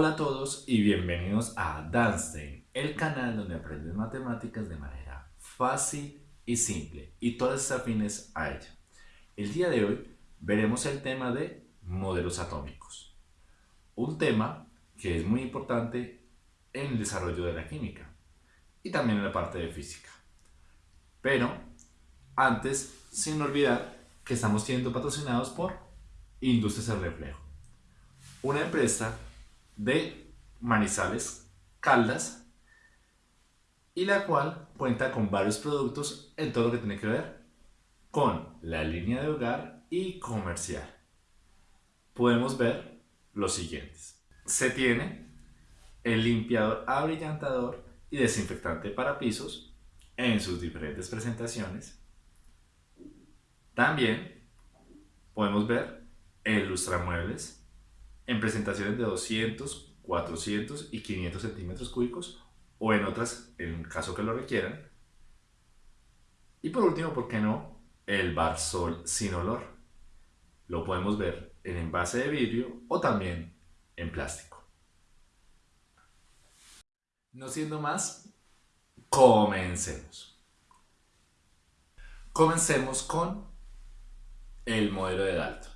Hola a todos y bienvenidos a Danstein, el canal donde aprendes matemáticas de manera fácil y simple y todas afines a ella. El día de hoy veremos el tema de modelos atómicos, un tema que es muy importante en el desarrollo de la química y también en la parte de física. Pero antes, sin olvidar que estamos siendo patrocinados por Industrias El Reflejo, una empresa de Manizales, Caldas, y la cual cuenta con varios productos en todo lo que tiene que ver con la línea de hogar y comercial. Podemos ver los siguientes. Se tiene el limpiador abrillantador y desinfectante para pisos en sus diferentes presentaciones. También podemos ver el lustramuebles en presentaciones de 200, 400 y 500 centímetros cúbicos o en otras en caso que lo requieran. Y por último, ¿por qué no? El bar sol sin olor. Lo podemos ver en envase de vidrio o también en plástico. No siendo más, comencemos. Comencemos con el modelo de Dalton.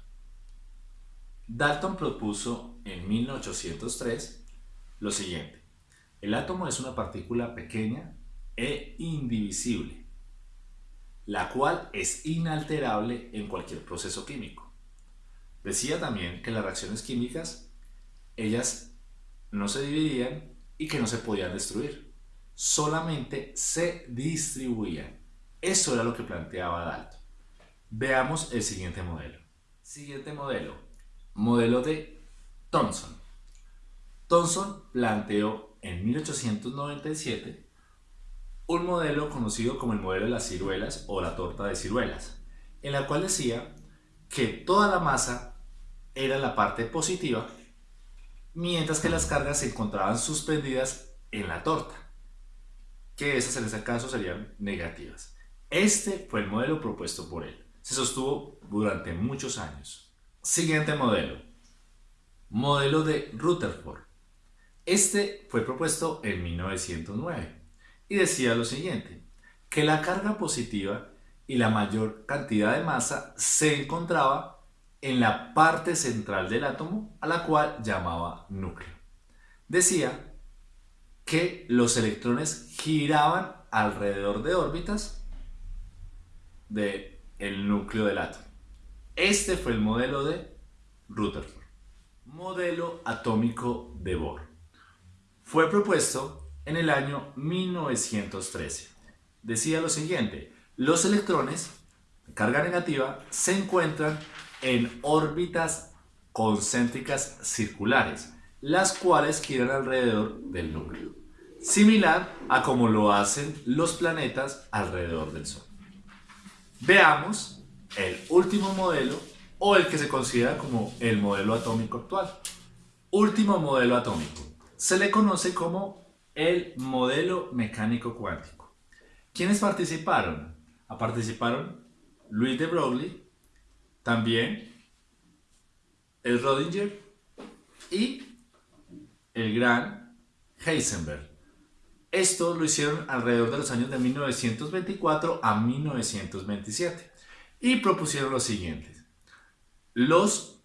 Dalton propuso en 1803 lo siguiente. El átomo es una partícula pequeña e indivisible, la cual es inalterable en cualquier proceso químico. Decía también que las reacciones químicas, ellas no se dividían y que no se podían destruir, solamente se distribuían. Eso era lo que planteaba Dalton. Veamos el siguiente modelo. Siguiente modelo, Modelo de Thomson. Thomson planteó en 1897 un modelo conocido como el modelo de las ciruelas o la torta de ciruelas, en la cual decía que toda la masa era la parte positiva, mientras que las cargas se encontraban suspendidas en la torta, que esas en ese caso serían negativas. Este fue el modelo propuesto por él. Se sostuvo durante muchos años. Siguiente modelo. Modelo de Rutherford. Este fue propuesto en 1909 y decía lo siguiente, que la carga positiva y la mayor cantidad de masa se encontraba en la parte central del átomo a la cual llamaba núcleo. Decía que los electrones giraban alrededor de órbitas del el núcleo del átomo. Este fue el modelo de Rutherford. Modelo atómico de Bohr. Fue propuesto en el año 1913. Decía lo siguiente, los electrones de carga negativa se encuentran en órbitas concéntricas circulares, las cuales giran alrededor del núcleo, similar a como lo hacen los planetas alrededor del Sol. Veamos el último modelo o el que se considera como el modelo atómico actual. Último modelo atómico. Se le conoce como el modelo mecánico cuántico. ¿Quiénes participaron? Ah, participaron Louis de Broglie, también el Rodinger y el gran Heisenberg. Esto lo hicieron alrededor de los años de 1924 a 1927 y propusieron lo siguiente. Los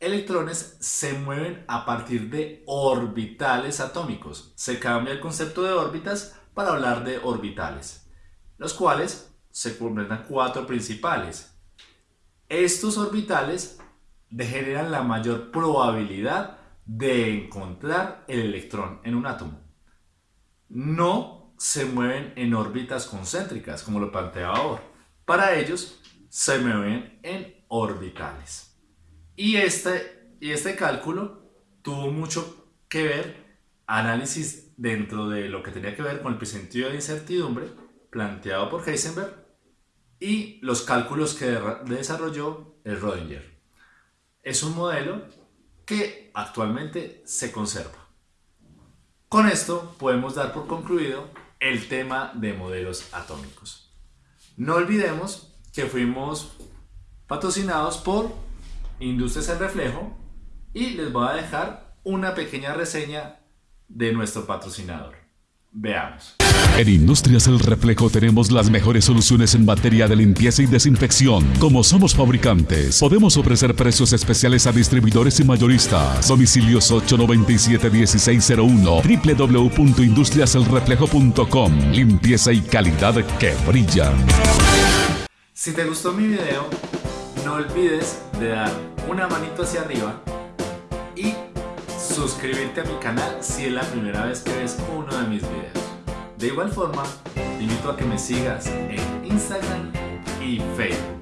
electrones se mueven a partir de orbitales atómicos. Se cambia el concepto de órbitas para hablar de orbitales, los cuales se completan cuatro principales. Estos orbitales generan la mayor probabilidad de encontrar el electrón en un átomo. No se mueven en órbitas concéntricas, como lo planteaba ahora. Para ellos, se mueven en orbitales. Y este, este cálculo tuvo mucho que ver, análisis dentro de lo que tenía que ver con el sentido de incertidumbre planteado por Heisenberg y los cálculos que desarrolló el Rodinger. Es un modelo que actualmente se conserva. Con esto podemos dar por concluido el tema de modelos atómicos. No olvidemos que fuimos patrocinados por Industrias El Reflejo y les voy a dejar una pequeña reseña de nuestro patrocinador. Veamos. En Industrias El Reflejo tenemos las mejores soluciones en materia de limpieza y desinfección. Como somos fabricantes, podemos ofrecer precios especiales a distribuidores y mayoristas. Domicilios 897-1601, www.industriaselreflejo.com. Limpieza y calidad que brilla. Si te gustó mi video, no olvides de dar una manito hacia arriba y suscribirte a mi canal si es la primera vez que ves uno de mis videos. De igual forma, te invito a que me sigas en Instagram y Facebook.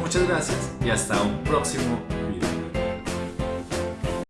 Muchas gracias y hasta un próximo